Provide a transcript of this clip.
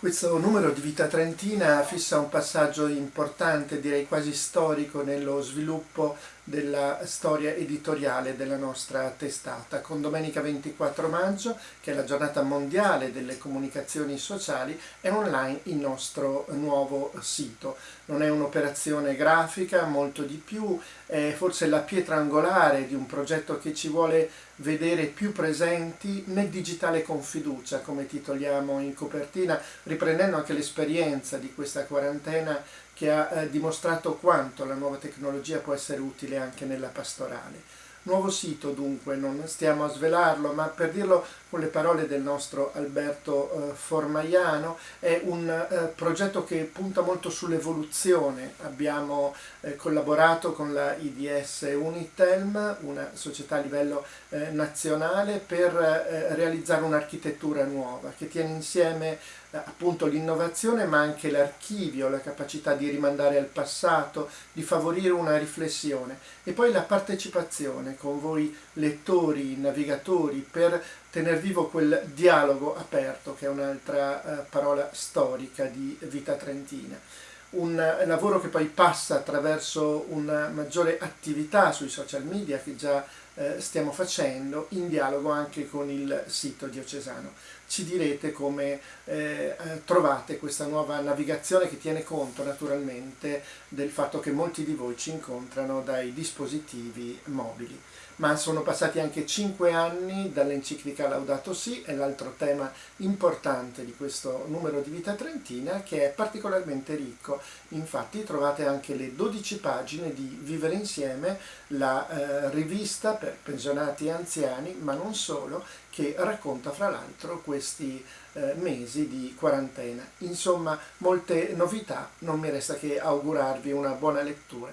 Questo numero di Vita Trentina fissa un passaggio importante, direi quasi storico, nello sviluppo della storia editoriale della nostra testata. Con domenica 24 maggio, che è la giornata mondiale delle comunicazioni sociali, è online il nostro nuovo sito. Non è un'operazione grafica, molto di più, è forse la pietra angolare di un progetto che ci vuole vedere più presenti nel digitale con fiducia, come titoliamo in copertina, riprendendo anche l'esperienza di questa quarantena che ha eh, dimostrato quanto la nuova tecnologia può essere utile anche nella pastorale. Nuovo sito dunque, non stiamo a svelarlo, ma per dirlo con le parole del nostro Alberto eh, Formaiano, è un eh, progetto che punta molto sull'evoluzione. Abbiamo eh, collaborato con la IDS Unitelm, una società a livello eh, nazionale, per eh, realizzare un'architettura nuova che tiene insieme eh, appunto l'innovazione ma anche l'archivio, la capacità di rimandare al passato, di favorire una riflessione e poi la partecipazione con voi lettori, navigatori per tenere vivo quel dialogo aperto che è un'altra eh, parola storica di vita trentina. Un lavoro che poi passa attraverso una maggiore attività sui social media che già eh, stiamo facendo in dialogo anche con il sito diocesano. Ci direte come eh, trovate questa nuova navigazione che tiene conto naturalmente del fatto che molti di voi ci incontrano dai dispositivi mobili. Ma sono passati anche cinque anni dall'enciclica Laudato Si, è l'altro tema importante di questo numero di Vita Trentina che è particolarmente ricco. Infatti trovate anche le 12 pagine di Vivere Insieme, la eh, rivista per pensionati e anziani, ma non solo, che racconta fra l'altro questi eh, mesi di quarantena. Insomma, molte novità, non mi resta che augurarvi una buona lettura.